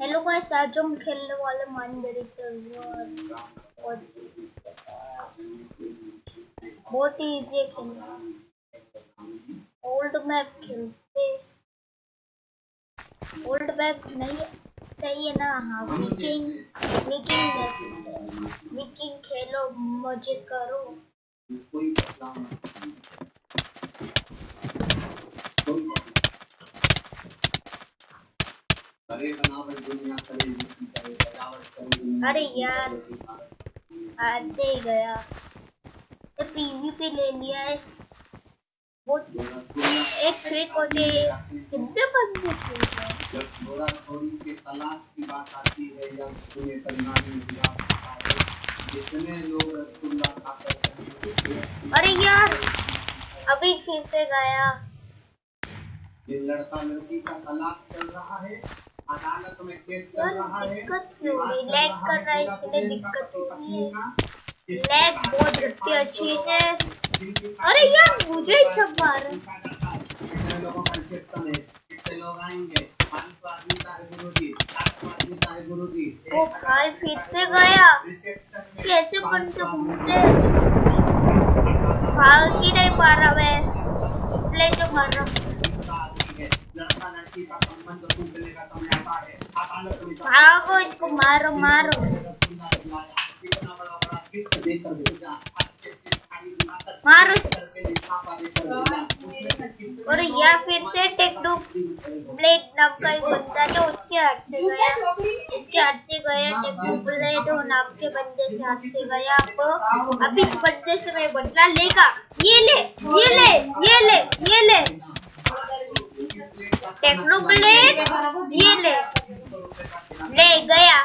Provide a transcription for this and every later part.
Hello guys आज हम खेलने वाले मानदरी सर्वर और बहुत ही इजी है खेलना। ओल्ड मैप खेलते। ओल्ड मैप नहीं सही है ना? हाँ विकिंग विकिंग विकिंग खेलो मज़े करो। अरे यार, आते ही गया। ये पीवीपी ले लिया है। वो एक ट्रिक होती कितने बंदे के तलाक की बात आती है? या में विवाह जितने लोग अरे यार, अभी फिर से गया। जिन लड़का लड़की का तलाक चल रहा है। लैग कर रहा है, इसलिए दिक्कत हो रही है। लैग बहुत रखती है अच्छी से अरे यार, मुझे ही सब मार जी जी ओ भाई फिर से गया। कैसे बनते घूमते भाग ही? नहीं पा रहा मैं। इसलिए तो मर। रहा हूँ भागो इसको मारो मारो मारो और या फिर से टेक्नो ब्लेड नाम का एक बंदा जो उसके हाथ से गया उसके हाथ से गया टेक्नो ब्लेड और नाम के बंदे से हाथ से गया अब अब इस बंदे से मैं बदला लेगा ये ले ये ले ये ले ये ले टेक्नो ब्लेड ये ले। ले, गया।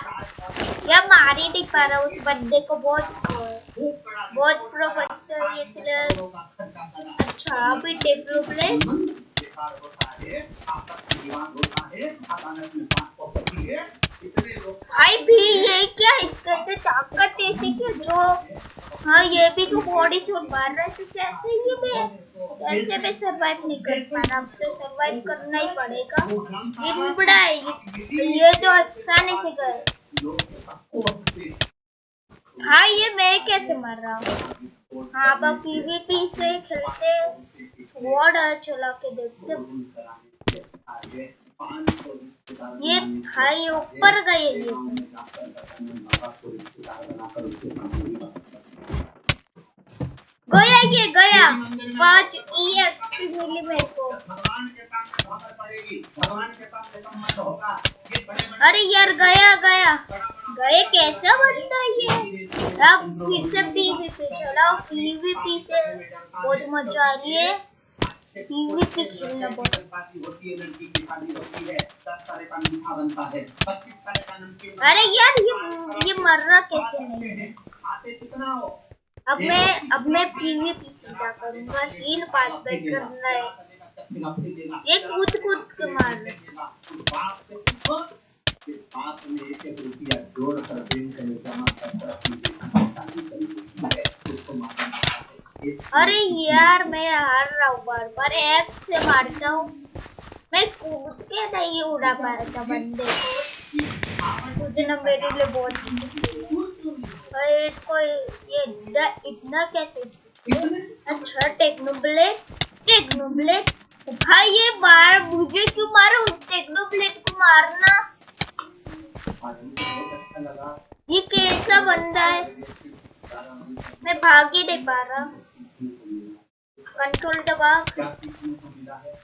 या मार ही नहीं पा रहा उस बंदे को? बहुत बहुत प्रो बनता है इसलिए अच्छा अभी टेक्नो लोग भाई, भी ये क्या इसके अंदर ताकत ऐसी क्या जो हाँ ये भी तो बॉडी से मार रहा है तो कैसे ये मैं कैसे मैं सरवाइव नहीं कर पाना अब तो सरवाइव करना ही पड़ेगा। ये बुबड़ा है? ये तो आसानी से गए भाई ये मैं कैसे मर रहा हूँ? हाँ अब पीवीपी से खेलते स्वॉर्ड चला के देखते ये भाई ऊपर गए ये गया ये गया। पाँच ई एक्स मिली मेरे को अरे यार, गया गया। गए कैसा बनता ये? अब फिर से पीवीपी चलाओ पीवीपी से बहुत मज़ा आ रही है। अरे यार, ये ये मर रहा कैसे? नहीं अब मैं अब मैं पीवीपी सीधा करूँगा। तीन पार्ट पे करना है। ये कूद कूद के मार एक एक अरे यार, मैं हार रहा हूँ बार बार। एक्स से मारता हूँ। मैं कूद के नहीं उड़ा पा रहा था बंदे। को उस दिन मेरे लिए बहुत मुश्किल है। इसको ये इतना इतना कैसे अच्छा टेक्नो ब्लेड भाई ये मार मुझे क्यों मारो? उस को मारना। ये कैसा बंदा है? मैं भाग ही नहीं पा रहा। कंट्रोल दबा। है?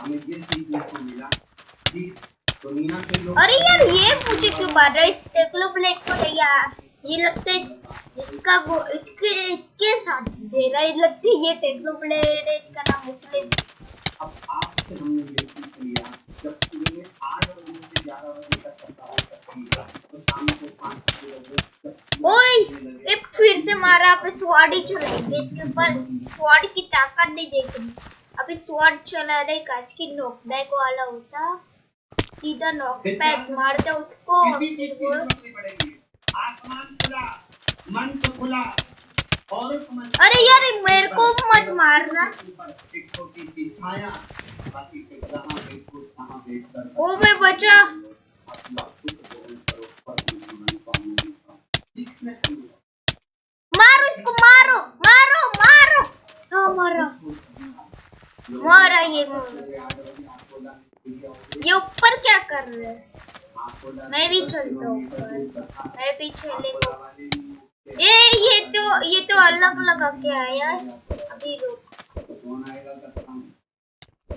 हम ये सीखने को मिला कि के लोग अरे यार ये मुझे क्यों मार रहा है? इस टेक्नो ब्लेड को नहीं यार ये लगता है इसका वो इसके इसके साथ दे रहा है। लगता है ये टेक्नो ब्लेड है इसका नाम इसलिए अब आपसे हमने ये सीख लिया जब सुबह आठ बजे से ग्यारह बजे तक सप्ताह करती तो शाम को पाँच बजे ओए ये फिर से मारा आपने स्वाड ही चलाएँगे। इसके ऊपर स्वाड की ताकत नहीं देखनी। अभी स्वाड चलाने का इसकी नॉकबैक वाला होता। सीधा नॉकबैक पैक उसको दे किसी फिर चीज़ की वो ज़रूरत नहीं पड़ेगी। आसमान खुला मन तो खुला। और अरे यार मेरे को मत मारना। देखकर ओ मैं बचा अपना खुद ग्रहण करो पर जीवन पाने का सीखने को मिला। मारो इसको मारो मारो मारो हाँ मारा मारा ये मारा ये ऊपर क्या कर रहे हैं मैं भी चलता हूँ मैं भी चलेगा ए ये तो ये तो अलग लगा के आया है। अभी रुक।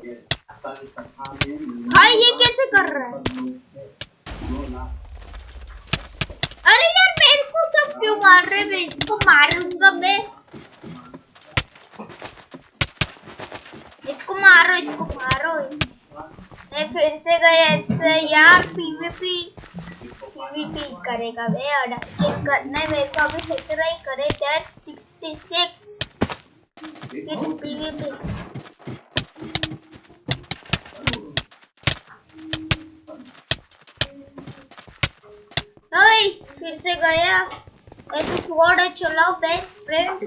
ये भाई, ये कैसे कर रहा है? अरे यार मेरे को सब क्यों मार रहे मैं इसको मारूँगा मैं। इसको मारो इसको मारो। मैं फिर से गया इससे। यार, पीवीपी पीवीपी करेगा मैं और ये करना है मेरे को अभी सेक्टर ही करे डेट 66 फिर पीवीपी ओए, फिर से गया। ऐसे स्वॉर्ड चलाओ, मैं स्प्रिंट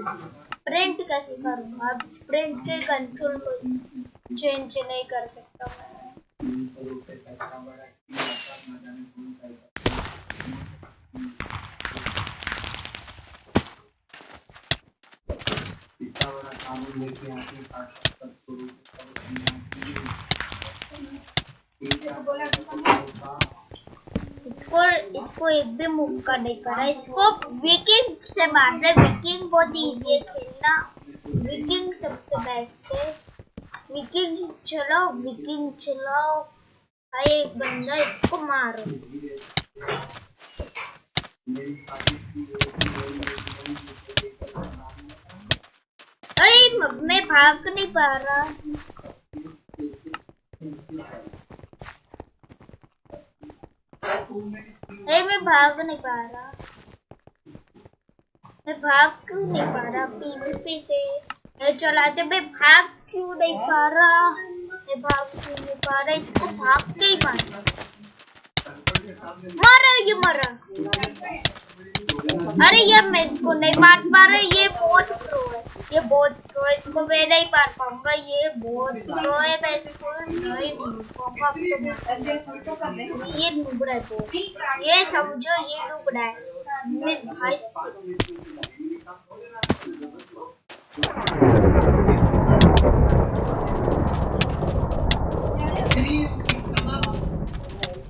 स्प्रिंट कैसे करूँगा अब स्प्रिंट के कंट्रोल को चेंज नहीं कर सकता मैं तीन सौ रुपए पैसा बड़ा की आता न जाने कौन पैसा इतना लेके आके काट सबको इसको इसको एक भी मौका नहीं करा। इसको विकिंग से मारना है। विकिंग बहुत इजी है खेलना। विकिंग सबसे बेस्ट है। विकिंग चलाओ विकिंग चलाओ। भाई एक बंदा इसको मारो मेरी शादी की अरे म- मैं भाग नहीं पा रहा अरे मैं भाग नहीं पा रहा मैं भाग क्यों नहीं पा रहा पीवीपी से मैं चलाते मैं भाग क्यों नहीं पा रहा मैं भाग क्यों नहीं पा रहा इसको भाग के ही मारा मारा ये मारा अरे ये मैं इसको नहीं मार पा रहा ये बहुत प्रो ये बहुत प्रो है, इसको मैं नहीं मार पाऊँगा, ये बहुत प्रो है, मैं इसको नहीं पाऊँगा तो ये नुबड़ा है ये समझो, ये नुबड़ा है। भाई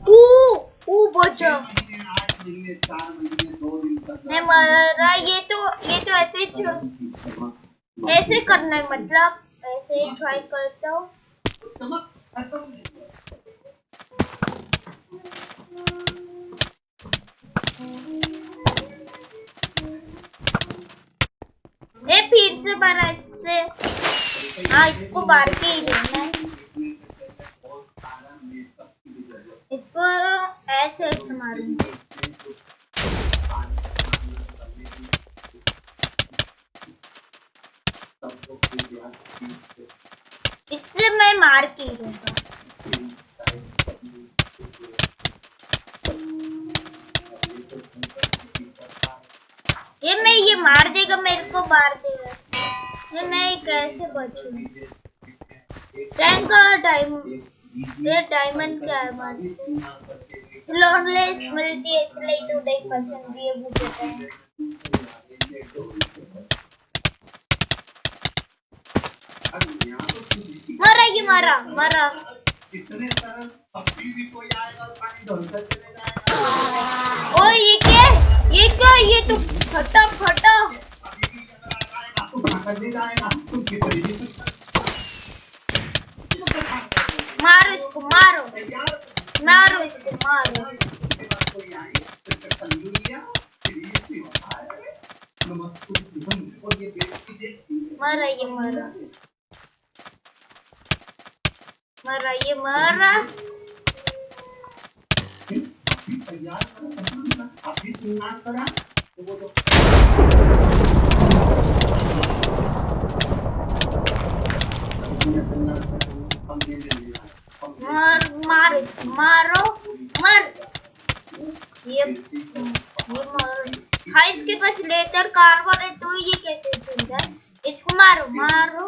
ऊ ऊ बचा। महीने चार महीने दो दिन तक मैं मरा ये तो ये तो ऐसे ही ऐसे करना है मतलब ऐसे ट्राई करता हूँ। ए फिर से मारा इससे हाँ इसको मार के ही लेना है। इसको ऐसे ऐसे मारूँगा। इससे मैं मार के लूँगा ये मैं ये मार देगा, मेरे को मार देगा। ये मैं कैसे बचूं रैंक डायमंड ये डायमंड क्या है मान स्लोनलेस मिलती है, इसलिए तो नहीं पसंद है मुझे तो। मरा ये मारा, मरा। इतने सरल ये क्या ये क्या ये तो फटा फटा। मारो इसको, मारो। मारो इसको, मारो। उसके बाद कोई लेंगे हम मार मारो इसको, मारो मर ये ये मारो हाँ इसके पास लेटर कार्बन है तो ये कैसे जाए इसको मारो मारो